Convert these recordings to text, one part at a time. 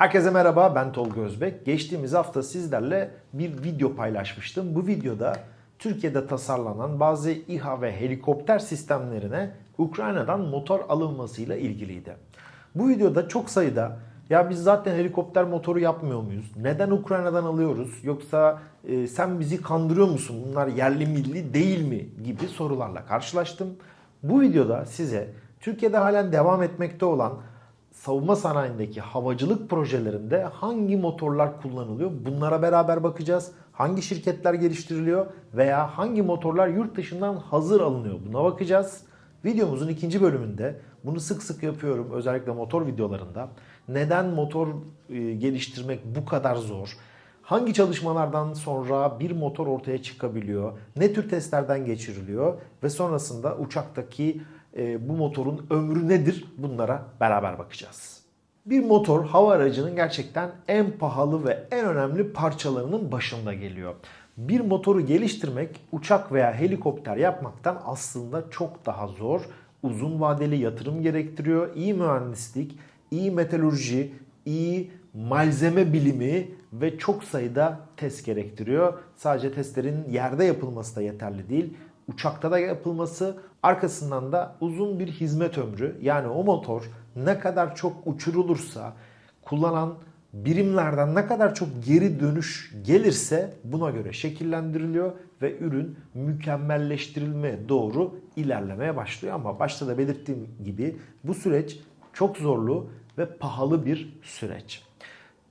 Herkese merhaba ben Tolga Özbek. Geçtiğimiz hafta sizlerle bir video paylaşmıştım. Bu videoda Türkiye'de tasarlanan bazı İHA ve helikopter sistemlerine Ukrayna'dan motor alınmasıyla ilgiliydi. Bu videoda çok sayıda ya biz zaten helikopter motoru yapmıyor muyuz? Neden Ukrayna'dan alıyoruz? Yoksa e, sen bizi kandırıyor musun? Bunlar yerli milli değil mi? gibi sorularla karşılaştım. Bu videoda size Türkiye'de halen devam etmekte olan savunma sanayindeki havacılık projelerinde hangi motorlar kullanılıyor? Bunlara beraber bakacağız. Hangi şirketler geliştiriliyor veya hangi motorlar yurt dışından hazır alınıyor? Buna bakacağız. Videomuzun ikinci bölümünde bunu sık sık yapıyorum özellikle motor videolarında. Neden motor e, geliştirmek bu kadar zor? Hangi çalışmalardan sonra bir motor ortaya çıkabiliyor? Ne tür testlerden geçiriliyor? Ve sonrasında uçaktaki e, bu motorun ömrü nedir? Bunlara beraber bakacağız. Bir motor hava aracının gerçekten en pahalı ve en önemli parçalarının başında geliyor. Bir motoru geliştirmek uçak veya helikopter yapmaktan aslında çok daha zor. Uzun vadeli yatırım gerektiriyor. İyi mühendislik, iyi metalurji, iyi malzeme bilimi ve çok sayıda test gerektiriyor. Sadece testlerin yerde yapılması da yeterli değil. Uçakta da yapılması, arkasından da uzun bir hizmet ömrü. Yani o motor ne kadar çok uçurulursa, kullanan birimlerden ne kadar çok geri dönüş gelirse buna göre şekillendiriliyor ve ürün mükemmelleştirilmeye doğru ilerlemeye başlıyor. Ama başta da belirttiğim gibi bu süreç çok zorlu ve pahalı bir süreç.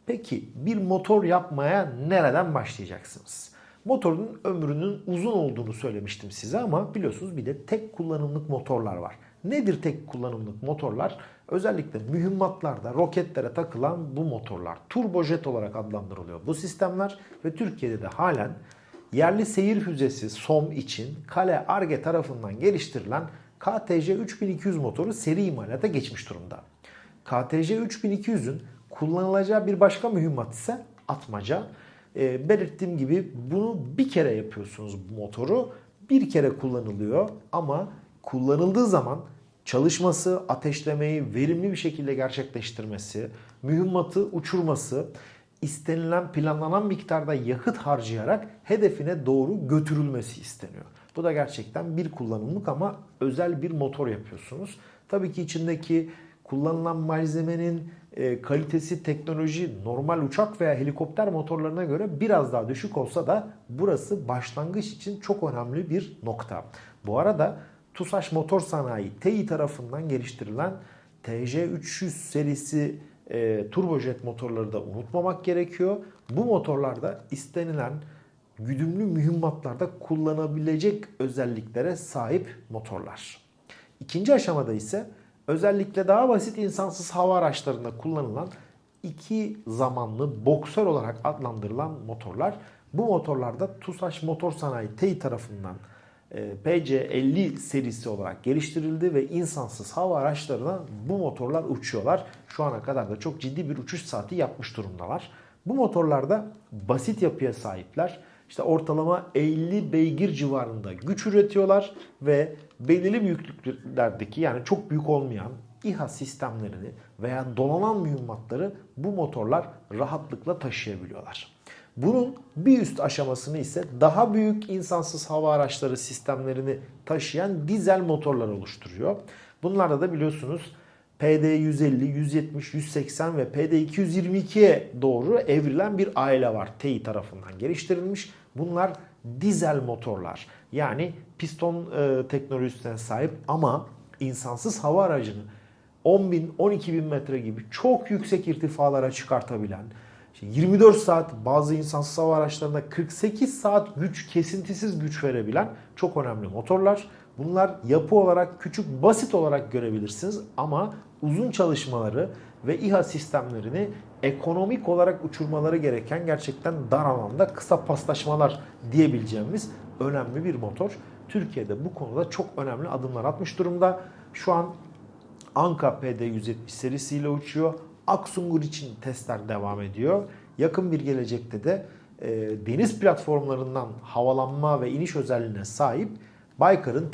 Peki bir motor yapmaya nereden başlayacaksınız? Motorun ömrünün uzun olduğunu söylemiştim size ama biliyorsunuz bir de tek kullanımlık motorlar var. Nedir tek kullanımlık motorlar? Özellikle mühimmatlarda, roketlere takılan bu motorlar. Turbojet olarak adlandırılıyor bu sistemler ve Türkiye'de de halen yerli seyir füzesi SOM için Kale Arge tarafından geliştirilen KTC 3200 motoru seri imalata geçmiş durumda. KTC 3200'ün kullanılacağı bir başka mühimmat ise atmaca. E, belirttiğim gibi bunu bir kere yapıyorsunuz bu motoru. Bir kere kullanılıyor ama kullanıldığı zaman çalışması, ateşlemeyi verimli bir şekilde gerçekleştirmesi, mühimmatı uçurması, istenilen planlanan miktarda yakıt harcayarak hedefine doğru götürülmesi isteniyor. Bu da gerçekten bir kullanımlık ama özel bir motor yapıyorsunuz. Tabii ki içindeki kullanılan malzemenin e, kalitesi, teknoloji normal uçak veya helikopter motorlarına göre biraz daha düşük olsa da burası başlangıç için çok önemli bir nokta. Bu arada TUSAŞ Motor Sanayi TEİ tarafından geliştirilen TJ300 serisi e, turbojet motorları da unutmamak gerekiyor. Bu motorlarda istenilen güdümlü mühimmatlarda kullanabilecek özelliklere sahip motorlar. İkinci aşamada ise özellikle daha basit insansız hava araçlarında kullanılan iki zamanlı boksör olarak adlandırılan motorlar. Bu motorlarda TUSAŞ Motor Sanayi TEİ tarafından e, PC50 serisi olarak geliştirildi ve insansız hava araçlarına bu motorlar uçuyorlar. Şu ana kadar da çok ciddi bir uçuş saati yapmış durumdalar. Bu motorlarda basit yapıya sahipler. İşte ortalama 50 beygir civarında güç üretiyorlar ve belirli büyüklüklerdeki yani çok büyük olmayan İHA sistemlerini veya dolanan mühimmatları bu motorlar rahatlıkla taşıyabiliyorlar. Bunun bir üst aşamasını ise daha büyük insansız hava araçları sistemlerini taşıyan dizel motorlar oluşturuyor. Bunlarda da biliyorsunuz PD 150, 170, 180 ve PD 222'ye doğru evrilen bir aile var. TEİ tarafından geliştirilmiş. Bunlar dizel motorlar. Yani piston e, teknolojisine sahip ama insansız hava aracını 10 bin, 12 bin metre gibi çok yüksek irtifalara çıkartabilen, 24 saat bazı insansız hava araçlarında 48 saat güç kesintisiz güç verebilen çok önemli motorlar. Bunlar yapı olarak küçük basit olarak görebilirsiniz ama uzun çalışmaları ve İHA sistemlerini ekonomik olarak uçurmaları gereken gerçekten dar alanda kısa paslaşmalar diyebileceğimiz önemli bir motor. Türkiye'de bu konuda çok önemli adımlar atmış durumda. Şu an Anka PD170 serisiyle uçuyor. Aksungur için testler devam ediyor. Yakın bir gelecekte de e, deniz platformlarından havalanma ve iniş özelliğine sahip Baykar'ın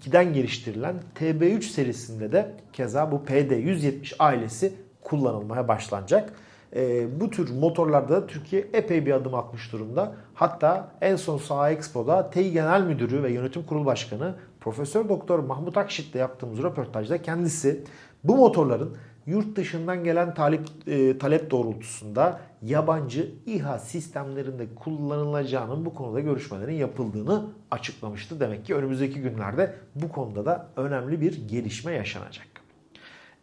TB2'den geliştirilen TB3 serisinde de keza bu PD170 ailesi kullanılmaya başlanacak. Ee, bu tür motorlarda Türkiye epey bir adım atmış durumda. Hatta en son Saha Expo'da TEİ Genel Müdürü ve Yönetim Kurulu Başkanı Profesör Doktor Mahmut Akşit'le yaptığımız röportajda kendisi bu motorların yurt dışından gelen talep, e, talep doğrultusunda yabancı İHA sistemlerinde kullanılacağının bu konuda görüşmelerin yapıldığını açıklamıştı. Demek ki önümüzdeki günlerde bu konuda da önemli bir gelişme yaşanacak.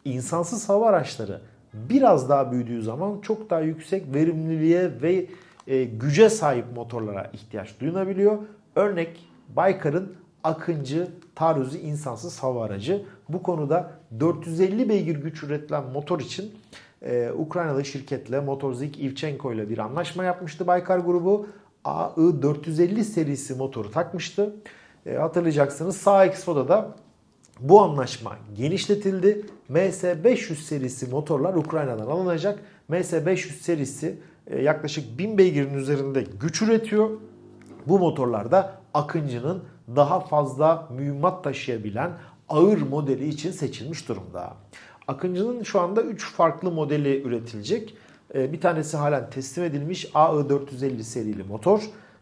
İnsansız hava araçları biraz daha büyüdüğü zaman çok daha yüksek verimliliğe ve e, güce sahip motorlara ihtiyaç duyulabiliyor. Örnek Baykar'ın Akıncı taarruzu insansız hava aracı. Bu konuda 450 beygir güç üretilen motor için e, Ukraynalı şirketle Motorzik Ivchenko ile bir anlaşma yapmıştı Baykar grubu. AI450 serisi motoru takmıştı. E, hatırlayacaksınız Sağ Expo'da da bu anlaşma genişletildi. MS500 serisi motorlar Ukrayna'dan alınacak. MS500 serisi e, yaklaşık 1000 beygirin üzerinde güç üretiyor. Bu motorlarda Akıncı'nın daha fazla mühimmat taşıyabilen ağır modeli için seçilmiş durumda. Akıncı'nın şu anda 3 farklı modeli üretilecek. E, bir tanesi halen teslim edilmiş AI450 serili motor.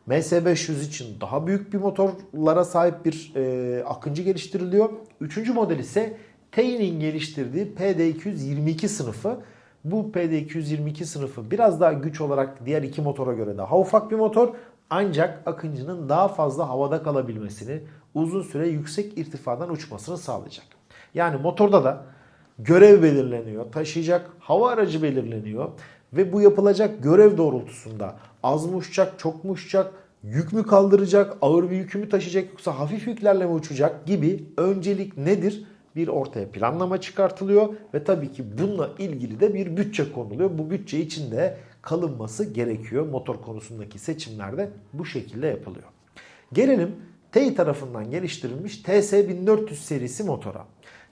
MS500 için daha büyük bir motorlara sahip bir e, Akıncı geliştiriliyor. Üçüncü model ise TEİ'nin geliştirdiği PD222 sınıfı. Bu PD222 sınıfı biraz daha güç olarak diğer iki motora göre daha ufak bir motor. Ancak Akıncı'nın daha fazla havada kalabilmesini, uzun süre yüksek irtifadan uçmasını sağlayacak. Yani motorda da görev belirleniyor, taşıyacak hava aracı belirleniyor ve bu yapılacak görev doğrultusunda az mı uçacak, çok mu uçacak, yük mü kaldıracak, ağır bir yükü mü taşıyacak yoksa hafif yüklerle mi uçacak gibi öncelik nedir? Bir ortaya planlama çıkartılıyor ve tabii ki bununla ilgili de bir bütçe konuluyor. Bu bütçe içinde kalınması gerekiyor. Motor konusundaki seçimlerde bu şekilde yapılıyor. Gelelim TEİ tarafından geliştirilmiş TS1400 serisi motora.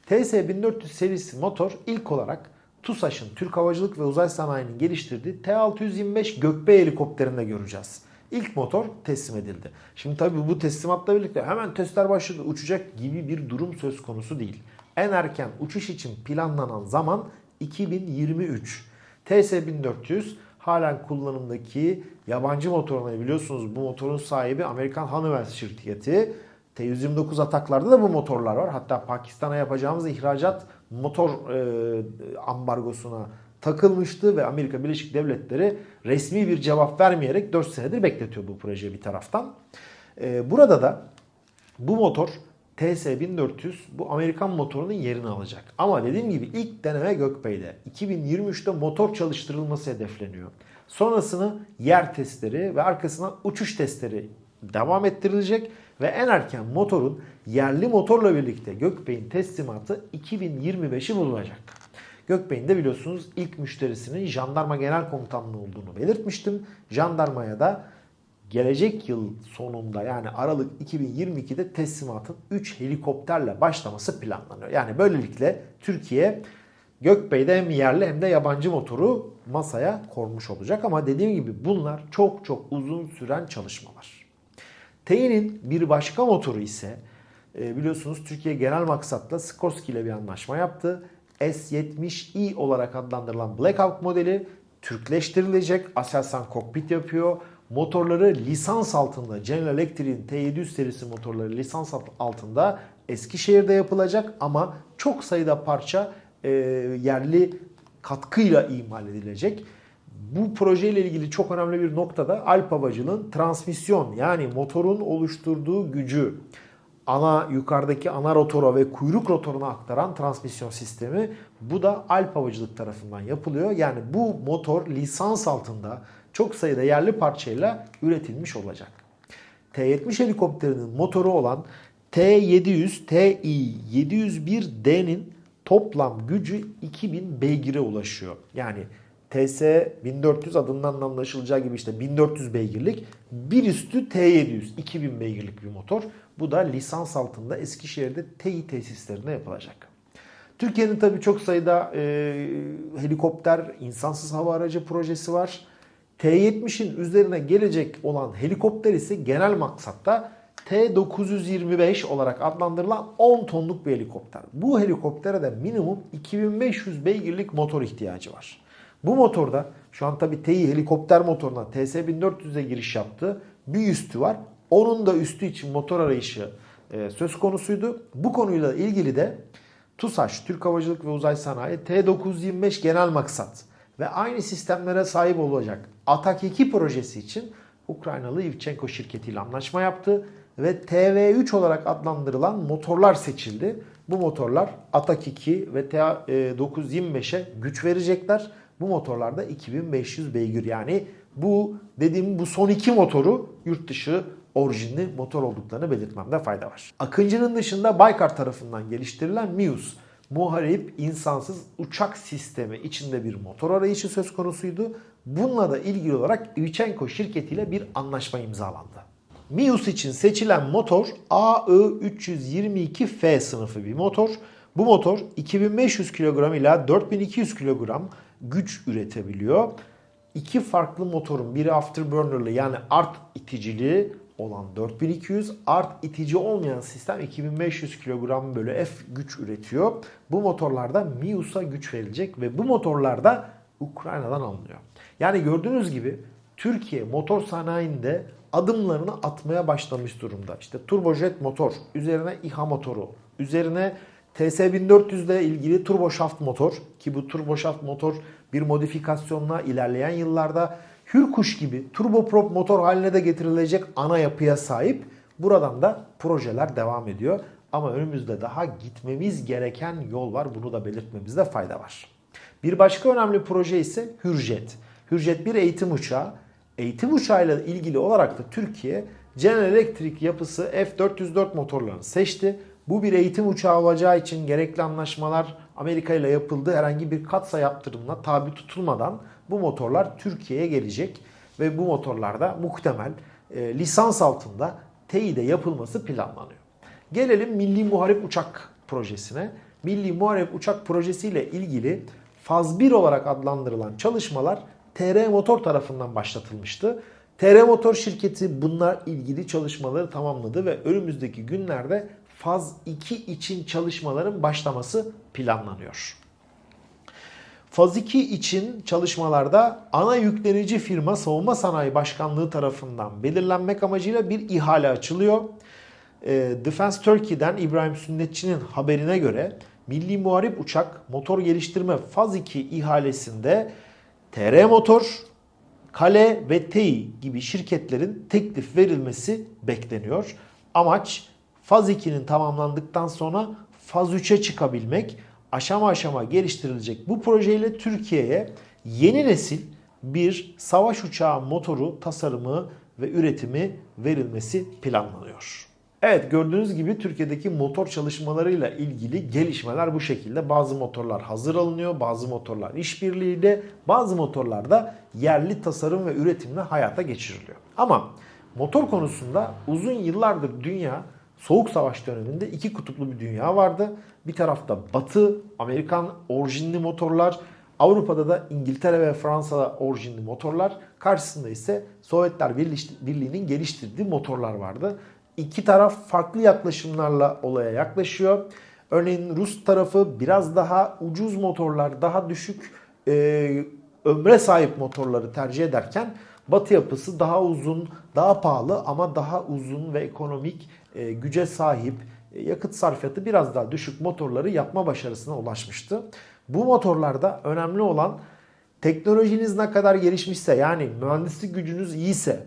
TS1400 serisi motor ilk olarak TUSAŞ'ın Türk Havacılık ve Uzay Sanayi'nin geliştirdiği T-625 Gökbey helikopterinde göreceğiz. İlk motor teslim edildi. Şimdi tabii bu teslimatla birlikte hemen testler başladı uçacak gibi bir durum söz konusu değil. En erken uçuş için planlanan zaman 2023. TS1400 halen kullanımdaki yabancı motorunu biliyorsunuz bu motorun sahibi Amerikan Honeywell şirketi. T-129 ataklarda da bu motorlar var. Hatta Pakistan'a yapacağımız ihracat motor e, ambargosuna takılmıştı ve Amerika Birleşik Devletleri resmi bir cevap vermeyerek 4 senedir bekletiyor bu projeyi bir taraftan. E, burada da bu motor TS1400 bu Amerikan motorunun yerini alacak. Ama dediğim gibi ilk deneme Gökbey'de. 2023'te motor çalıştırılması hedefleniyor. Sonrasını yer testleri ve arkasına uçuş testleri devam ettirilecek ve en erken motorun yerli motorla birlikte Gökbey'in teslimatı 2025'i bulunacak. Gökbey'in de biliyorsunuz ilk müşterisinin Jandarma Genel Komutanlığı olduğunu belirtmiştim. Jandarmaya da gelecek yıl sonunda yani Aralık 2022'de teslimatın 3 helikopterle başlaması planlanıyor. Yani böylelikle Türkiye Gökbey'de hem yerli hem de yabancı motoru masaya kormuş olacak. Ama dediğim gibi bunlar çok çok uzun süren çalışmalar. TEİ'nin bir başka motoru ise e, biliyorsunuz Türkiye genel maksatla Skorsky ile bir anlaşma yaptı. S70i olarak adlandırılan Black Hawk modeli Türkleştirilecek. Aselsan kokpit yapıyor. Motorları lisans altında General Electric'in T700 serisi motorları lisans altında Eskişehir'de yapılacak ama çok sayıda parça e, yerli katkıyla imal edilecek. Bu projeyle ilgili çok önemli bir noktada Alp Havacılığın transmisyon yani motorun oluşturduğu gücü ana yukarıdaki ana rotora ve kuyruk rotoruna aktaran transmisyon sistemi bu da Alp Havacılık tarafından yapılıyor. Yani bu motor lisans altında çok sayıda yerli parçayla üretilmiş olacak. T-70 helikopterinin motoru olan T-700 TI-701D'nin toplam gücü 2000 beygire ulaşıyor. Yani TS 1400 adından anlaşılacağı gibi işte 1400 beygirlik bir üstü T700 2000 beygirlik bir motor. Bu da lisans altında Eskişehir'de TEİ tesislerinde yapılacak. Türkiye'nin tabii çok sayıda e, helikopter, insansız hava aracı projesi var. T-70'in üzerine gelecek olan helikopter ise genel maksatta T-925 olarak adlandırılan 10 tonluk bir helikopter. Bu helikoptere de minimum 2500 beygirlik motor ihtiyacı var. Bu motorda şu an tabi TEİ helikopter motoruna TS1400'e giriş yaptı. Bir üstü var. Onun da üstü için motor arayışı e, söz konusuydu. Bu konuyla ilgili de TUSAŞ, Türk Havacılık ve Uzay Sanayi T925 genel maksat ve aynı sistemlere sahip olacak Atak 2 projesi için Ukraynalı Ivchenko şirketiyle anlaşma yaptı ve TV3 olarak adlandırılan motorlar seçildi. Bu motorlar Atak 2 ve T925'e güç verecekler. Bu motorlarda 2500 beygir yani bu dediğim bu son iki motoru yurt dışı orijinli motor olduklarını belirtmemde fayda var. Akıncı'nın dışında Baykar tarafından geliştirilen Mius muharip insansız uçak sistemi içinde bir motor arayışı söz konusuydu. Bununla da ilgili olarak Ivchenko şirketiyle bir anlaşma imzalandı. Mius için seçilen motor AI322F sınıfı bir motor. Bu motor 2500 kilogram ila 4200 kilogram güç üretebiliyor. İki farklı motorun biri afterburner'lı yani art iticili olan 4200, art itici olmayan sistem 2500 kilogram bölü F güç üretiyor. Bu motorlarda Mius'a güç verilecek ve bu motorlarda Ukrayna'dan alınıyor. Yani gördüğünüz gibi Türkiye motor sanayinde adımlarını atmaya başlamış durumda. İşte turbojet motor, üzerine İHA motoru, üzerine TS1400 ile ilgili turboşaft motor ki bu turboşaft motor bir modifikasyonla ilerleyen yıllarda Hürkuş gibi turboprop motor haline de getirilecek ana yapıya sahip. Buradan da projeler devam ediyor. Ama önümüzde daha gitmemiz gereken yol var. Bunu da belirtmemizde fayda var. Bir başka önemli proje ise Hürjet. Hürjet bir eğitim uçağı. Eğitim uçağıyla ilgili olarak da Türkiye General Electric yapısı F404 motorlarını seçti. Bu bir eğitim uçağı olacağı için gerekli anlaşmalar Amerika ile yapıldı. Herhangi bir katsa yaptırımına tabi tutulmadan bu motorlar Türkiye'ye gelecek ve bu motorlarda muhtemel e, lisans altında TEİ'de yapılması planlanıyor. Gelelim Milli Muharip Uçak projesine. Milli Muharip Uçak projesiyle ilgili faz 1 olarak adlandırılan çalışmalar TR Motor tarafından başlatılmıştı. TR Motor şirketi bunlar ilgili çalışmaları tamamladı ve önümüzdeki günlerde faz 2 için çalışmaların başlaması planlanıyor. Faz 2 için çalışmalarda ana yüklenici firma Savunma Sanayi Başkanlığı tarafından belirlenmek amacıyla bir ihale açılıyor. Ee, Defense Turkey'den İbrahim Sünnetçi'nin haberine göre Milli Muharip Uçak Motor Geliştirme Faz 2 ihalesinde TR Motor, Kale ve TEİ gibi şirketlerin teklif verilmesi bekleniyor. Amaç faz 2'nin tamamlandıktan sonra faz 3'e çıkabilmek aşama aşama geliştirilecek bu projeyle Türkiye'ye yeni nesil bir savaş uçağı motoru tasarımı ve üretimi verilmesi planlanıyor. Evet gördüğünüz gibi Türkiye'deki motor çalışmalarıyla ilgili gelişmeler bu şekilde. Bazı motorlar hazır alınıyor, bazı motorlar işbirliğiyle, bazı motorlar da yerli tasarım ve üretimle hayata geçiriliyor. Ama motor konusunda uzun yıllardır dünya Soğuk Savaş döneminde iki kutuplu bir dünya vardı. Bir tarafta Batı, Amerikan orijinli motorlar, Avrupa'da da İngiltere ve Fransa'da orijinli motorlar. Karşısında ise Sovyetler Birliği'nin geliştirdiği motorlar vardı. İki taraf farklı yaklaşımlarla olaya yaklaşıyor. Örneğin Rus tarafı biraz daha ucuz motorlar, daha düşük e, ömre sahip motorları tercih ederken Batı yapısı daha uzun, daha pahalı ama daha uzun ve ekonomik e, güce sahip, e, yakıt sarfiyatı biraz daha düşük motorları yapma başarısına ulaşmıştı. Bu motorlarda önemli olan teknolojiniz ne kadar gelişmişse yani mühendislik gücünüz iyiyse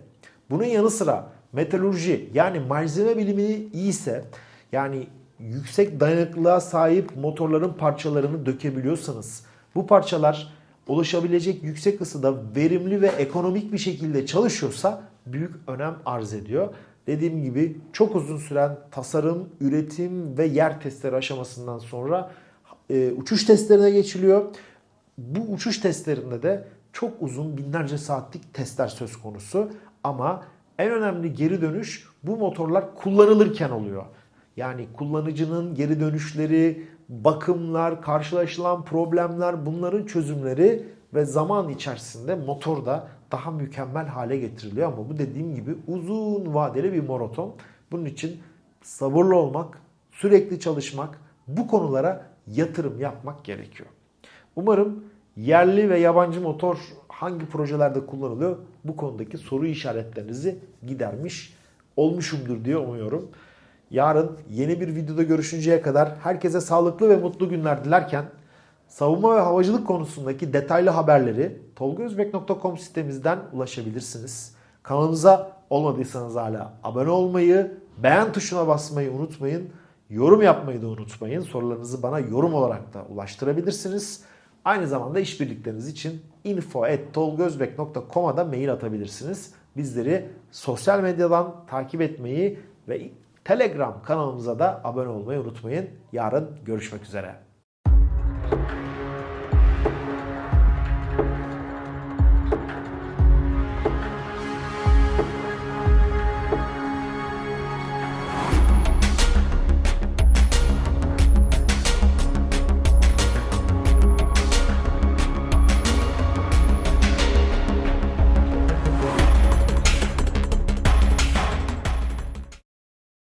bunun yanı sıra metalurji yani malzeme bilimi iyiyse yani yüksek dayanıklılığa sahip motorların parçalarını dökebiliyorsanız bu parçalar ulaşabilecek yüksek ısıda verimli ve ekonomik bir şekilde çalışıyorsa büyük önem arz ediyor. Dediğim gibi çok uzun süren tasarım, üretim ve yer testleri aşamasından sonra e, uçuş testlerine geçiliyor. Bu uçuş testlerinde de çok uzun binlerce saatlik testler söz konusu. Ama en önemli geri dönüş bu motorlar kullanılırken oluyor. Yani kullanıcının geri dönüşleri, bakımlar, karşılaşılan problemler bunların çözümleri ve zaman içerisinde motor da daha mükemmel hale getiriliyor. Ama bu dediğim gibi uzun vadeli bir maraton Bunun için sabırlı olmak, sürekli çalışmak, bu konulara yatırım yapmak gerekiyor. Umarım yerli ve yabancı motor hangi projelerde kullanılıyor bu konudaki soru işaretlerinizi gidermiş olmuşumdur diye umuyorum. Yarın yeni bir videoda görüşünceye kadar herkese sağlıklı ve mutlu günler dilerken savunma ve havacılık konusundaki detaylı haberleri tolgozbek.com sitemizden ulaşabilirsiniz. Kanalımıza olmadıysanız hala abone olmayı, beğen tuşuna basmayı unutmayın. Yorum yapmayı da unutmayın. Sorularınızı bana yorum olarak da ulaştırabilirsiniz. Aynı zamanda işbirlikleriniz için info.tolgozbek.com'a da mail atabilirsiniz. Bizleri sosyal medyadan takip etmeyi ve Telegram kanalımıza da abone olmayı unutmayın. Yarın görüşmek üzere.